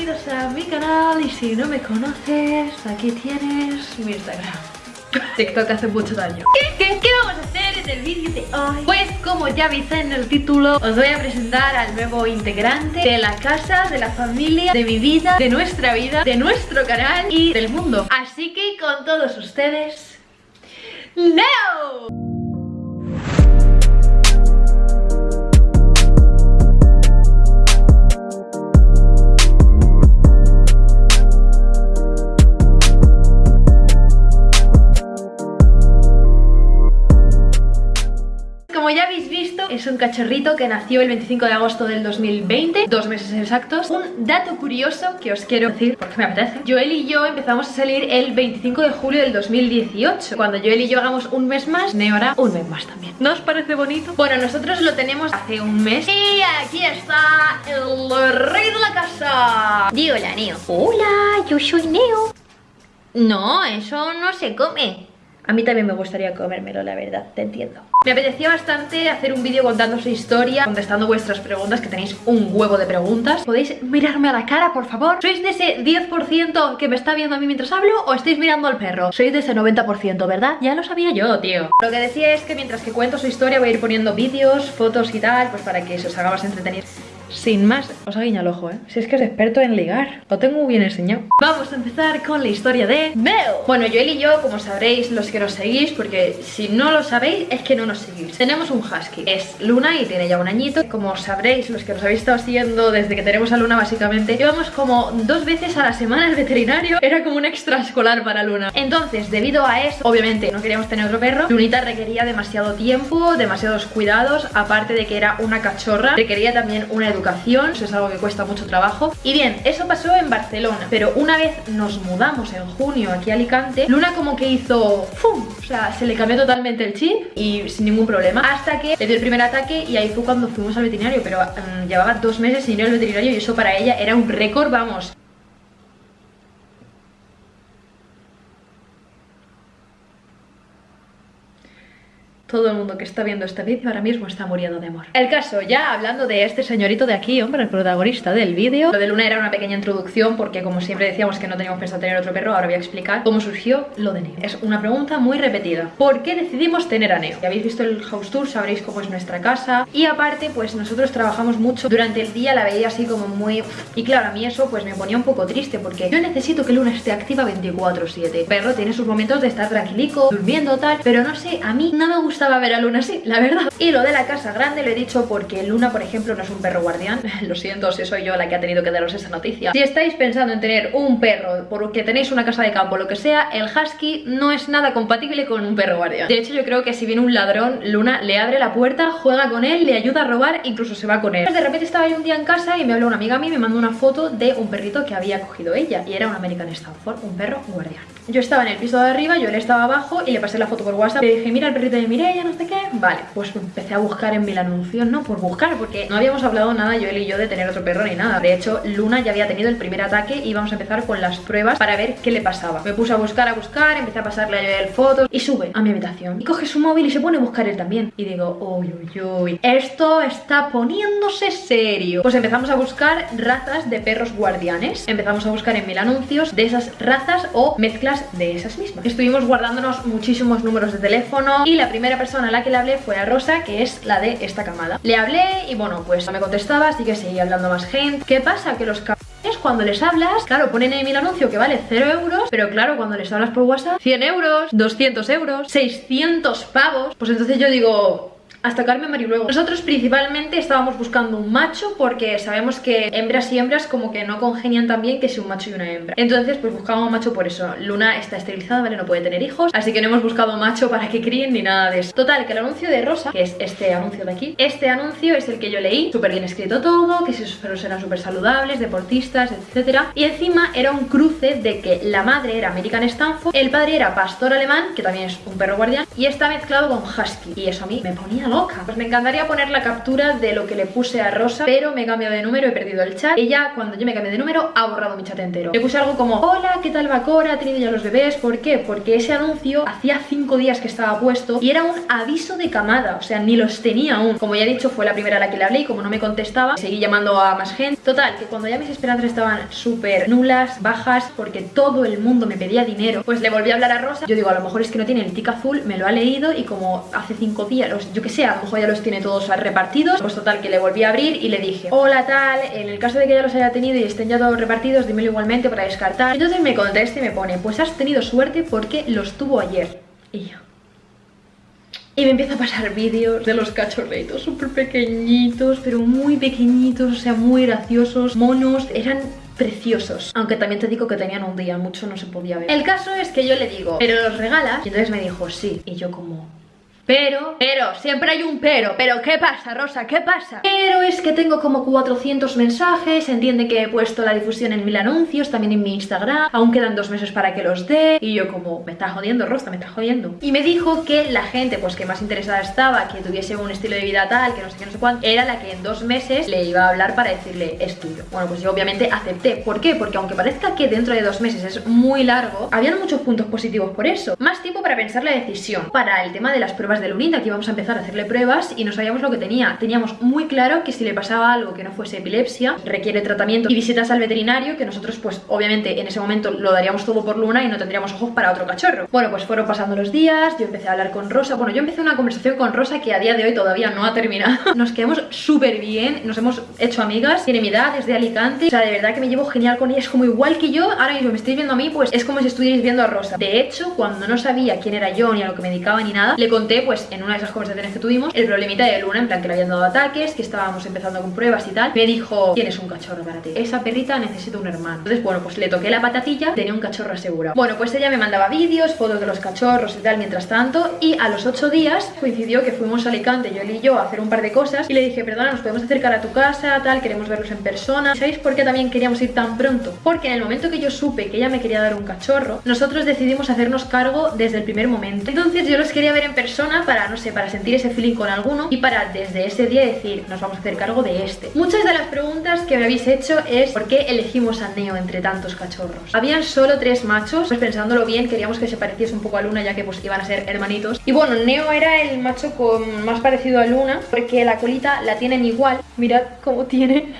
bienvenidos a mi canal y si no me conoces, aquí tienes mi Instagram TikTok hace mucho daño ¿Qué, qué, qué vamos a hacer en el vídeo de hoy? Pues como ya viste en el título Os voy a presentar al nuevo integrante De la casa, de la familia, de mi vida De nuestra vida, de nuestro canal Y del mundo Así que con todos ustedes ¡Leo! Cachorrito que nació el 25 de agosto del 2020, dos meses exactos. Un dato curioso que os quiero decir, porque me apetece. Joel y yo empezamos a salir el 25 de julio del 2018. Cuando Joel y yo hagamos un mes más, Neo hará un mes más también. ¿No os parece bonito? Bueno, nosotros lo tenemos hace un mes. Y aquí está el rey de la casa. Di hola, Neo. Hola, yo soy Neo. No, eso no se come. A mí también me gustaría comérmelo, la verdad, te entiendo. Me apetecía bastante hacer un vídeo contando su historia, contestando vuestras preguntas, que tenéis un huevo de preguntas. ¿Podéis mirarme a la cara, por favor? ¿Sois de ese 10% que me está viendo a mí mientras hablo o estáis mirando al perro? Sois de ese 90%, ¿verdad? Ya lo sabía yo, tío. Lo que decía es que mientras que cuento su historia voy a ir poniendo vídeos, fotos y tal, pues para que se os haga más entretenido. Sin más, os ha guiñado el ojo, ¿eh? Si es que es experto en ligar Lo tengo muy bien enseñado Vamos a empezar con la historia de Mel Bueno, yo y yo, como sabréis, los que nos seguís Porque si no lo sabéis, es que no nos Tenemos un husky Es Luna y tiene ya un añito. Como sabréis, los que nos habéis estado siguiendo Desde que tenemos a Luna, básicamente Llevamos como dos veces a la semana al veterinario. Era como un extraescolar para Luna. Entonces, debido a eso, obviamente no queríamos tener otro perro. Lunita requería demasiado tiempo Demasiados cuidados Aparte de que era una cachorra Requería también una educación, eso es algo que cuesta mucho trabajo. Y bien, eso pasó en Barcelona, pero una vez nos mudamos en junio aquí a Alicante, Luna como que hizo ¡fum! O sea, se le cambió totalmente el chip y sin ningún problema, hasta que le dio el primer ataque y ahí fue cuando fuimos al veterinario, pero mm, llevaba dos meses sin ir al veterinario y eso para ella era un récord, vamos. Todo el mundo que está viendo este vídeo ahora mismo está muriendo de amor. El caso, ya hablando de este señorito de aquí, hombre, el protagonista del vídeo. Lo de Luna era una pequeña introducción porque como siempre decíamos que no teníamos pensado tener otro perro Ahora voy a explicar cómo surgió lo de Neo. Es una pregunta muy repetida. ¿Por qué decidimos tener a Neo? Si habéis visto el house tour sabréis cómo es nuestra casa. Y aparte, pues nosotros trabajamos mucho Durante el día la veía así como muy... Y claro, a mí eso pues me ponía un poco triste Porque yo necesito que Luna esté activa 24-7 El perro tiene sus momentos de estar tranquilico, durmiendo tal Pero no sé, a mí no me gusta a ver a Luna así, la verdad. Y lo de la casa grande lo he dicho porque Luna, por ejemplo, no es un perro guardián. Lo siento si soy yo la que ha tenido que daros esta noticia. Si estáis pensando en tener un perro porque tenéis una casa de campo lo que sea El husky no es nada compatible con un perro guardián. De hecho yo creo que si viene un ladrón, Luna le abre la puerta, juega con él, le ayuda a robar, incluso se va con él. De repente estaba yo un día en casa y me habló una amiga a mí y me mandó una foto de un perrito que había cogido ella. Y era un American Stanford, un perro guardián. Yo estaba en el piso de arriba, yo él estaba abajo y le pasé la foto por WhatsApp. Le dije, mira el perrito de Mireia, no sé qué. Vale, pues empecé a buscar en mil anuncios, ¿no? Por buscar, porque no habíamos hablado nada yo y yo de tener otro perro ni nada. De hecho, Luna ya había tenido el primer ataque y íbamos a empezar con las pruebas para ver qué le pasaba. Me puse a buscar, a buscar, empecé a pasarle a Joel fotos Y sube a mi habitación. Y coge su móvil y se pone a buscar él también. Y digo, uy, uy, uy, esto está poniéndose serio Pues empezamos a buscar razas de perros guardianes. Empezamos a buscar en mil anuncios de esas razas o mezclas de esas mismas. Estuvimos guardándonos muchísimos números de teléfono Y la primera persona a la que le hablé fue a Rosa, que es la de esta camada. Le hablé y bueno, pues no me contestaba, así que seguí hablando más gente. ¿Qué pasa? Que los cabrones cuando les hablas, claro, ponen en el anuncio que vale 0 euros Pero claro, cuando les hablas por WhatsApp, 100 euros, 200 euros, 600 pavos. Pues entonces yo digo, hasta Carmen luego Nosotros principalmente estábamos buscando un macho porque sabemos que hembras y hembras como que no congenian tan bien que si un macho y una hembra. Entonces pues buscábamos un macho por eso. Luna está esterilizada, ¿vale? No puede tener hijos, así que no hemos buscado macho para que críen ni nada de eso. Total, que el anuncio de Rosa, que es este anuncio de aquí, este anuncio es el que yo leí, súper bien escrito todo, que sus perros eran súper saludables, deportistas, etcétera. Y encima era un cruce de que la madre era American Stanford, el padre era pastor alemán, que también es un perro guardián, y está mezclado con husky. Y eso a mí me ponía loca. Pues me encantaría poner la captura de lo que le puse a Rosa, pero me he cambiado de número, he perdido el chat. Ella, cuando yo me cambié de número, ha borrado mi chat entero. Le puse algo como, hola, ¿qué tal va Cora? ¿Ha tenido ya los bebés? ¿Por qué? Porque ese anuncio hacía 5 días que estaba puesto y era un aviso de camada, o sea, ni los tenía aún. Como ya he dicho, fue la primera a la que le hablé y como no me contestaba, seguí llamando a más gente. Total, que cuando ya mis esperanzas estaban súper nulas, bajas, porque todo el mundo me pedía dinero, pues le volví a hablar a Rosa. Yo digo, a lo mejor es que no tiene el tic azul, me lo ha leído y como hace 5 días, yo que sé, a lo mejor ya los tiene todos repartidos. Pues total, que le volví a abrir y le dije, hola tal, en el caso de que ya los haya tenido y estén ya todos repartidos, dímelo igualmente para descartar. Entonces me contesta y me pone, pues has tenido suerte porque los tuvo ayer. Y yo... Y me empieza a pasar vídeos de los cachorritos súper pequeñitos, pero muy pequeñitos, o sea, muy graciosos, monos. Eran preciosos Aunque también te digo que tenían un día, mucho no se podía ver El caso es que yo le digo, ¿pero los regalas? Y entonces me dijo, sí Y yo como, pero, pero, siempre hay un pero Pero, ¿qué pasa, Rosa? ¿Qué pasa? Pero es que tengo como 400 mensajes Entiende que he puesto la difusión en mil anuncios También en mi Instagram Aún quedan dos meses para que los dé Y yo como, me está jodiendo, Rosa, me está jodiendo Y me dijo que la gente, pues que más interesada estaba Que tuviese un estilo de vida tal, que no sé qué, no sé cuánto Era la que en dos meses le iba a hablar para decirle, es tuyo Bueno, pues yo obviamente acepté ¿Por qué? Porque aunque parezca que dentro de dos meses es muy largo Habían muchos puntos positivos por eso Más tiempo para pensar la decisión Para el tema de las pruebas de Lunita Que íbamos a empezar a hacerle pruebas y no sabíamos lo que tenía. Teníamos muy claro que si le pasaba algo que no fuese epilepsia Requiere tratamiento y visitas al veterinario Que nosotros pues obviamente en ese momento lo daríamos todo por Luna Y no tendríamos ojos para otro cachorro. Bueno pues fueron pasando los días Yo empecé a hablar con Rosa. Bueno yo empecé una conversación con Rosa que a día de hoy todavía no ha terminado. Nos quedamos súper bien Nos hemos hecho amigas Tiene mi edad, es de Alicante. O sea de verdad que me llevo genial con ella Es como igual que yo Ahora mismo me estáis viendo a mí pues es como si estuvierais viendo a Rosa. De hecho cuando no sabía quién era yo Ni a lo que me dedicaba ni nada Le conté pues en una de esas conversaciones que tuvimos El problemita de Luna En plan que le habían dado ataques Que estábamos empezando con pruebas y tal Me dijo Tienes un cachorro para ti. Esa perrita necesita un hermano Entonces bueno pues le toqué la patatilla Tenía un cachorro asegurado. Bueno pues ella me mandaba vídeos Fotos de los cachorros y tal mientras tanto Y a los ocho días coincidió que fuimos a Alicante Yo y yo a hacer un par de cosas Y le dije perdona nos podemos acercar a tu casa Tal queremos verlos en persona ¿Sabéis por qué también queríamos ir tan pronto? Porque en el momento que yo supe que ella me quería dar un cachorro Nosotros decidimos hacernos cargo desde el primer momento. Entonces yo los quería ver en persona para, no sé, para sentir ese feeling con alguno Y para desde ese día decir, nos vamos a hacer cargo de este Muchas de las preguntas que me habéis hecho es ¿Por qué elegimos a Neo entre tantos cachorros? Habían solo tres machos, pues pensándolo bien queríamos que se pareciese un poco a Luna ya que pues iban a ser hermanitos. Y bueno, Neo era el macho con más parecido a Luna Porque la colita la tienen igual. Mirad cómo tiene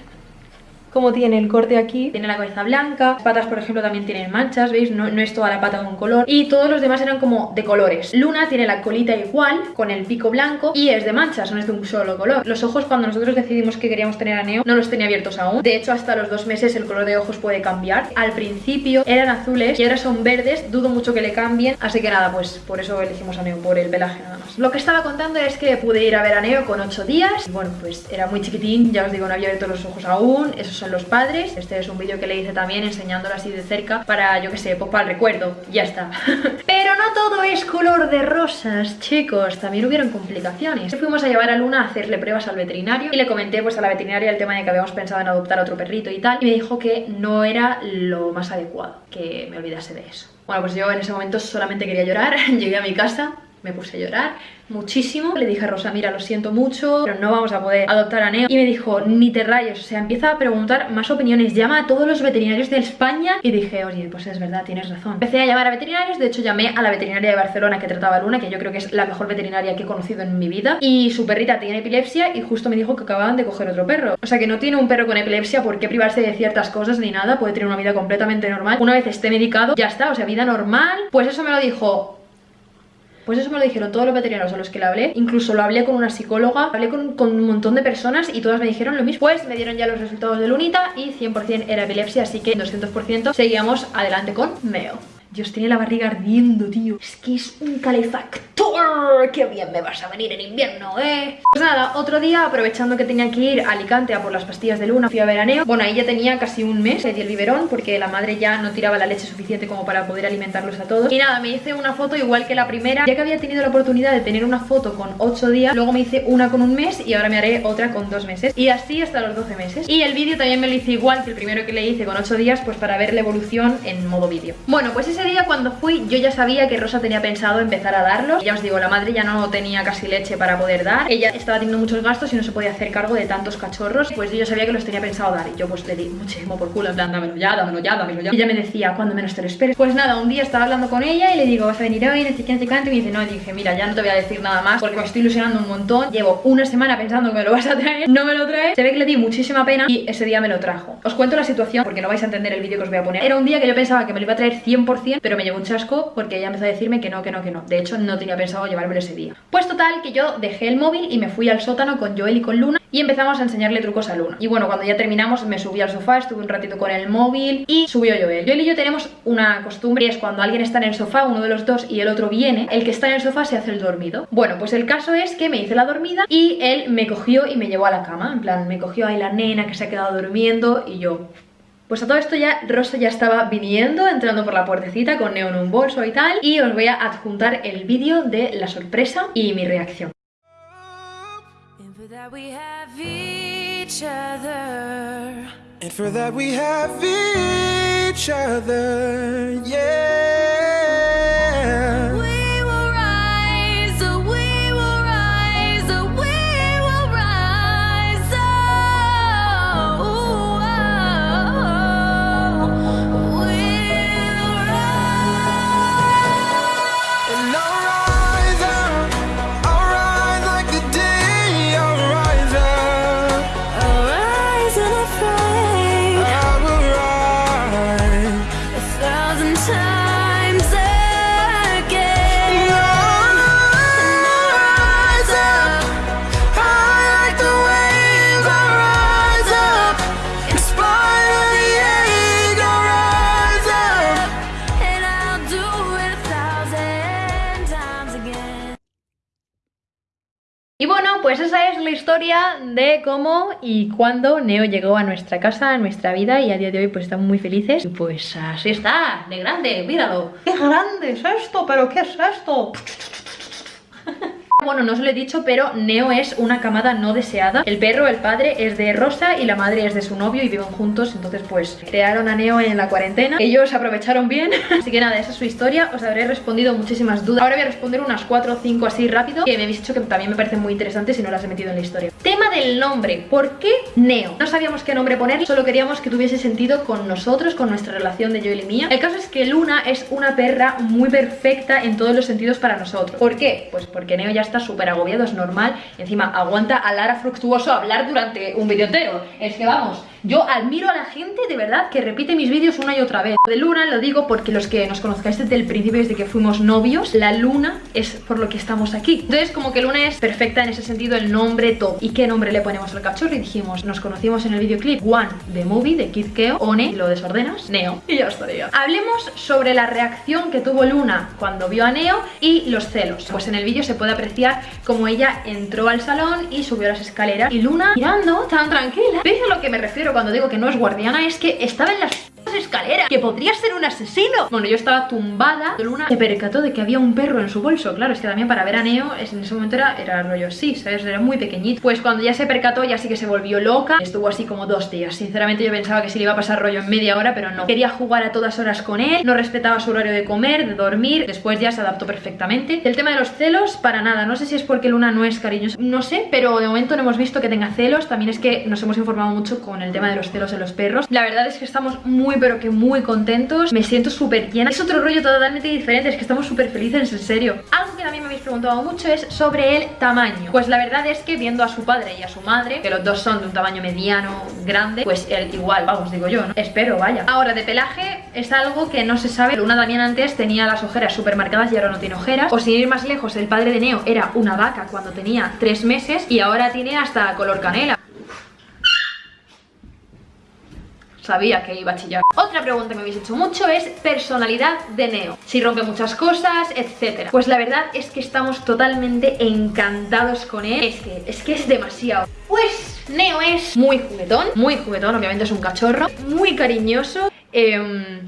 como tiene el corte aquí, tiene la cabeza blanca, patas por ejemplo también tienen manchas, ¿veis? No, no es toda la pata de un color y todos los demás eran como de colores. Luna tiene la colita igual, con el pico blanco y es de manchas, no es de un solo color. Los ojos cuando nosotros decidimos que queríamos tener a Neo no los tenía abiertos aún, de hecho hasta los dos meses el color de ojos puede cambiar. Al principio eran azules y ahora son verdes, dudo mucho que le cambien, así que nada, pues por eso elegimos a Neo, por el pelaje nada más. Lo que estaba contando es que pude ir a ver a Neo con 8 días, y bueno pues era muy chiquitín, ya os digo no había abierto los ojos aún, esos son los padres. Este es un vídeo que le hice también enseñándolo así de cerca para, yo que sé, pues para el recuerdo. Ya está. Pero no todo es color de rosas, chicos. También hubieron complicaciones. Fuimos a llevar a Luna a hacerle pruebas al veterinario y le comenté pues a la veterinaria el tema de que habíamos pensado en adoptar otro perrito y tal. Y me dijo que no era lo más adecuado, que me olvidase de eso. Bueno, pues yo en ese momento solamente quería llorar. Llegué a mi casa, me puse a llorar muchísimo. Le dije a Rosa, mira, lo siento mucho, pero no vamos a poder adoptar a Neo. Y me dijo, ni te rayes, o sea, empieza a preguntar más opiniones, llama a todos los veterinarios de España. Y dije, oye, pues es verdad, tienes razón. Empecé a llamar a veterinarios, de hecho llamé a la veterinaria de Barcelona que trataba a Luna, que yo creo que es la mejor veterinaria que he conocido en mi vida. Y su perrita tiene epilepsia y justo me dijo que acababan de coger otro perro. O sea, que no tiene un perro con epilepsia, ¿por qué privarse de ciertas cosas ni nada? Puede tener una vida completamente normal. Una vez esté medicado, ya está, o sea, vida normal. Pues eso me lo dijo pues eso me lo dijeron todos los veterinarios a los que le hablé. Incluso lo hablé con una psicóloga, hablé con, un montón de personas y todas me dijeron lo mismo. Pues me dieron ya los resultados de Lunita y 100% era epilepsia Así que 200% seguíamos adelante con Meo Dios, tiene la barriga ardiendo, tío. Es que es un calefactor. ¡Qué bien me vas a venir en invierno, eh! Pues nada, otro día, aprovechando que tenía que ir a Alicante a por las pastillas de luna Fui a veraneo. Bueno, ahí ya tenía casi un mes Le di el biberón porque la madre ya no tiraba la leche suficiente como para poder alimentarlos a todos. Y nada, me hice una foto igual que la primera. Ya que había tenido la oportunidad de tener una foto con 8 días Luego me hice una con un mes y ahora me haré otra con 2 meses. Y así hasta los 12 meses. Y el vídeo también me lo hice igual que el primero que le hice con 8 días Pues para ver la evolución en modo vídeo. Bueno, pues ese ese día cuando fui yo ya sabía que Rosa tenía pensado empezar a darlos. Ya os digo, la madre ya no tenía casi leche para poder dar. Ella estaba teniendo muchos gastos y no se podía hacer cargo de tantos cachorros. Pues yo sabía que los tenía pensado dar y yo pues le di muchísimo por culo, en plan, dámelo ya, dámelo ya, dámelo ya. Y ella me decía, cuando menos te lo esperes. Pues nada, un día estaba hablando con ella y le digo, vas a venir hoy, no sé qué, no Y me dice, no, dije, mira, ya no te voy a decir nada más porque me estoy ilusionando un montón. Llevo una semana pensando que me lo vas a traer, no me lo traes. Se ve que le di muchísima pena y ese día me lo trajo. Os cuento la situación porque no vais a entender el vídeo que os voy a poner. Era un día que yo pensaba que me lo iba a traer 100%, pero me llevó un chasco porque ella empezó a decirme que no, que no, que no. De hecho, no tenía pensado llevármelo ese día. Pues total, que yo dejé el móvil y me fui al sótano con Joel y con Luna y empezamos a enseñarle trucos a Luna. Y bueno, cuando ya terminamos me subí al sofá, estuve un ratito con el móvil y subió Joel. Joel y yo tenemos una costumbre es cuando alguien está en el sofá, uno de los dos y el otro viene, el que está en el sofá se hace el dormido. Bueno, pues el caso es que me hice la dormida y él me cogió y me llevó a la cama. En plan, me cogió ahí la nena que se ha quedado durmiendo y yo... Pues a todo esto ya Rosa ya estaba viniendo, entrando por la puertecita con Neo en un bolso y tal Y os voy a adjuntar el vídeo de la sorpresa y mi reacción each other. And for that we have each other, yeah. La historia de cómo y cuándo Neo llegó a nuestra casa, a nuestra vida y a día de hoy pues estamos muy felices. Y pues así está, de grande, míralo. ¡Qué grande es esto! ¿Pero qué es esto? Bueno, no os lo he dicho, pero Neo es una camada no deseada. El perro, el padre, es de Rosa y la madre es de su novio y viven juntos. Entonces, pues, crearon a Neo en la cuarentena. Ellos aprovecharon bien. así que nada, esa es su historia. Os habré respondido muchísimas dudas. Ahora voy a responder unas 4 o 5 así rápido, que me habéis dicho que también me parecen muy interesantes y no las he metido en la historia. Tema del nombre. ¿Por qué Neo? No sabíamos qué nombre poner, solo queríamos que tuviese sentido con nosotros, con nuestra relación de Joel y mía. El caso es que Luna es una perra muy perfecta en todos los sentidos para nosotros. ¿Por qué? Pues porque Neo ya está súper agobiado, es normal. Encima aguanta a Lara Fructuoso hablar durante un vídeo entero. Es que vamos, yo admiro a la gente de verdad que repite mis vídeos una y otra vez. De Luna lo digo porque los que nos conozcáis desde el principio, desde que fuimos novios, la Luna es por lo que estamos aquí. Entonces como que Luna es perfecta en ese sentido, el nombre, todo. ¿Y qué nombre le ponemos al cachorro? Y dijimos, nos conocimos en el videoclip One de Movie de Kid Keo, One, lo desordenas, Neo. Y ya estaría. Hablemos sobre la reacción que tuvo Luna cuando vio a Neo y los celos. Pues en el vídeo se puede apreciar como ella entró al salón y subió las escaleras y Luna mirando tan tranquila. ¿Veis a lo que me refiero cuando digo que no es guardiana? Es que estaba en las escaleras Que podría ser un asesino. Bueno, yo estaba tumbada Luna se percató de que había un perro en su bolso. Claro, es que también para ver a Neo En ese momento era, era rollo así, ¿sabes? Era muy pequeñito. Pues cuando ya se percató ya sí que se volvió loca. Estuvo así como dos días. Sinceramente yo pensaba que sí le iba a pasar rollo en media hora Pero no. Quería jugar a todas horas con él No respetaba su horario de comer, de dormir. Después ya se adaptó perfectamente. El tema de los celos, para nada. No sé si es porque Luna no es cariñosa No sé, pero de momento no hemos visto que tenga celos. También es que nos hemos informado mucho con el tema de los celos en los perros. La verdad es que estamos muy pero que muy contentos Me siento súper llena. Es otro rollo totalmente diferente Es que estamos súper felices, en serio. Algo que también me habéis preguntado mucho es sobre el tamaño. Pues la verdad es que viendo a su padre y a su madre Que los dos son de un tamaño mediano, grande Pues él igual, vamos, digo yo, ¿no? Espero, vaya. Ahora, de pelaje es algo que no se sabe. Luna también antes tenía las ojeras súper marcadas y ahora no tiene ojeras. O sin ir más lejos, el padre de Neo era una vaca cuando tenía tres meses Y ahora tiene hasta color canela sabía que iba a chillar. Otra pregunta que me habéis hecho mucho es personalidad de Neo. Si rompe muchas cosas, etcétera. Pues la verdad es que estamos totalmente encantados con él. Es que es, que es demasiado. Pues Neo es muy juguetón, muy juguetón, obviamente es un cachorro, muy cariñoso. Eh,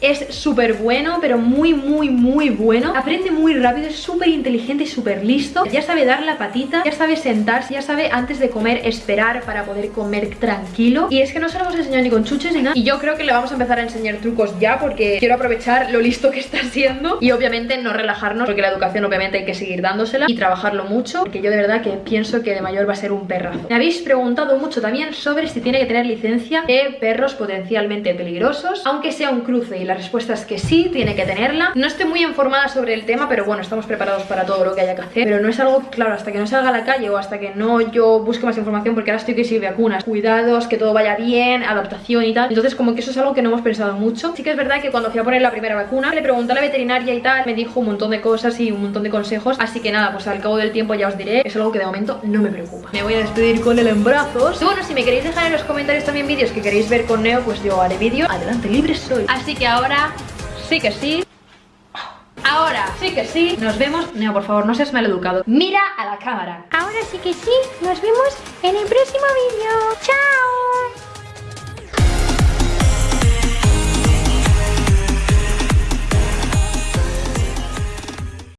es súper bueno, pero muy, muy, muy bueno. Aprende muy rápido, es súper inteligente y súper listo. Ya sabe dar la patita, ya sabe sentarse, ya sabe antes de comer esperar para poder comer tranquilo. Y es que no se lo hemos enseñado ni con chuches ni nada. Y yo creo que le vamos a empezar a enseñar trucos ya porque quiero aprovechar lo listo que está siendo. Y obviamente no relajarnos porque la educación obviamente hay que seguir dándosela y trabajarlo mucho. Porque yo de verdad que pienso que de mayor va a ser un perrazo. Me habéis preguntado mucho también sobre si tiene que tener licencia de perros potencialmente peligrosos. Aunque sea un cruce y la respuesta es que sí, tiene que tenerla. No estoy muy informada sobre el tema, pero bueno, estamos preparados para todo lo que haya que hacer. Pero no es algo, claro, hasta que no salga a la calle o hasta que no yo busque más información porque ahora estoy que si vacunas, cuidados, que todo vaya bien, adaptación y tal. Entonces como que eso es algo que no hemos pensado mucho. Sí que es verdad que cuando fui a poner la primera vacuna, le pregunté a la veterinaria y tal, me dijo un montón de cosas y un montón de consejos. Así que nada, pues al cabo del tiempo ya os diré. Es algo que de momento no me preocupa. Me voy a despedir con él en brazos. Y bueno, si me queréis dejar en los comentarios también vídeos que queréis ver con Neo, pues yo haré vídeo. Adelante, libre soy. Así que ahora sí que sí. Ahora sí que sí, nos vemos. Neo, por favor, no seas mal educado. Mira a la cámara. Ahora sí que sí, nos vemos en el próximo vídeo. ¡Chao!